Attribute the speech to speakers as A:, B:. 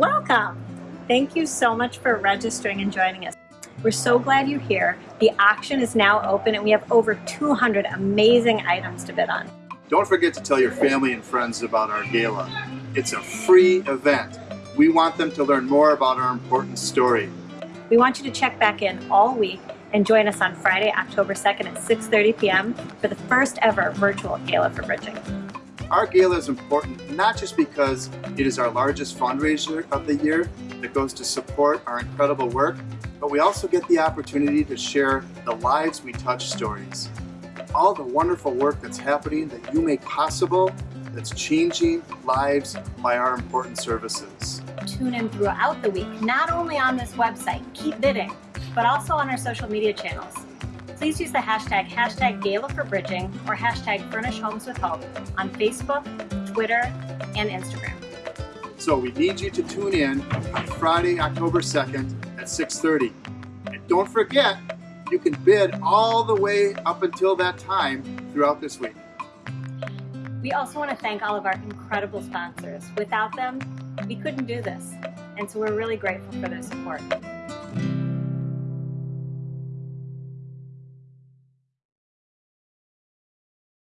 A: Welcome! Thank you so much for registering and joining us. We're so glad you're here. The auction is now open and we have over 200 amazing items to bid on.
B: Don't forget to tell your family and friends about our gala. It's a free event. We want them to learn more about our important story.
A: We want you to check back in all week and join us on Friday, October 2nd at 6.30 p.m. for the first ever virtual Gala for Bridging.
B: Our gala is important not just because it is our largest fundraiser of the year that goes to support our incredible work, but we also get the opportunity to share the lives we touch stories. All the wonderful work that's happening that you make possible that's changing lives by our important services.
A: Tune in throughout the week, not only on this website, keep bidding, but also on our social media channels. Please use the hashtag, hashtag Gala for Bridging or hashtag Furnish Homes with Hope on Facebook, Twitter, and Instagram.
B: So we need you to tune in on Friday, October 2nd at 6.30. And don't forget, you can bid all the way up until that time throughout this week.
A: We also want to thank all of our incredible sponsors. Without them, we couldn't do this. And so we're really grateful for their support.